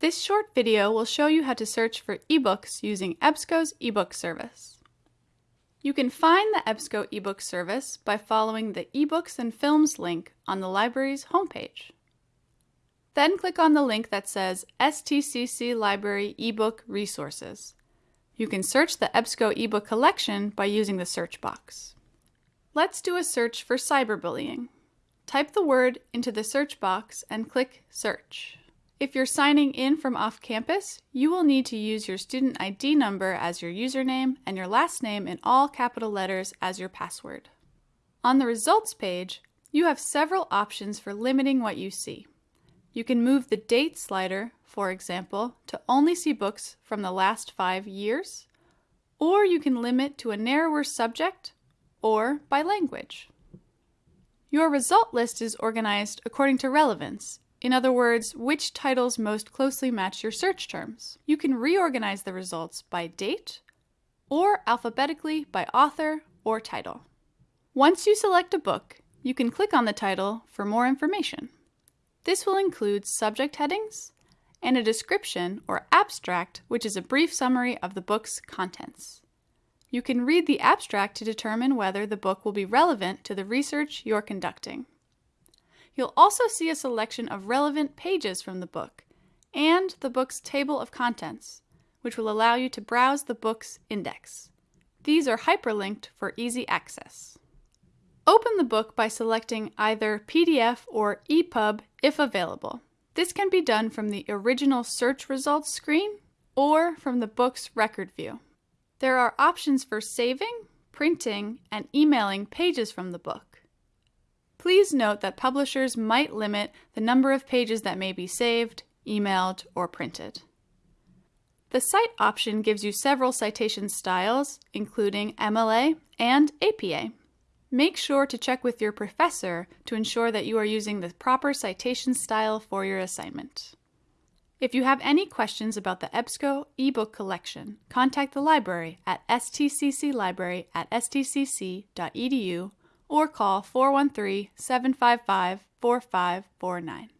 This short video will show you how to search for ebooks using EBSCO's ebook service. You can find the EBSCO ebook service by following the eBooks and Films link on the library's homepage. Then click on the link that says STCC Library eBook Resources. You can search the EBSCO ebook collection by using the search box. Let's do a search for cyberbullying. Type the word into the search box and click Search. If you're signing in from off campus, you will need to use your student ID number as your username and your last name in all capital letters as your password. On the results page, you have several options for limiting what you see. You can move the date slider, for example, to only see books from the last five years, or you can limit to a narrower subject or by language. Your result list is organized according to relevance in other words, which titles most closely match your search terms. You can reorganize the results by date or alphabetically by author or title. Once you select a book, you can click on the title for more information. This will include subject headings and a description or abstract, which is a brief summary of the book's contents. You can read the abstract to determine whether the book will be relevant to the research you're conducting. You'll also see a selection of relevant pages from the book and the book's table of contents, which will allow you to browse the book's index. These are hyperlinked for easy access. Open the book by selecting either PDF or EPUB if available. This can be done from the original search results screen or from the book's record view. There are options for saving, printing, and emailing pages from the book. Please note that publishers might limit the number of pages that may be saved, emailed, or printed. The Cite option gives you several citation styles, including MLA and APA. Make sure to check with your professor to ensure that you are using the proper citation style for your assignment. If you have any questions about the EBSCO ebook collection, contact the library at stcclibrary at stcc.edu or call 413 755 4549.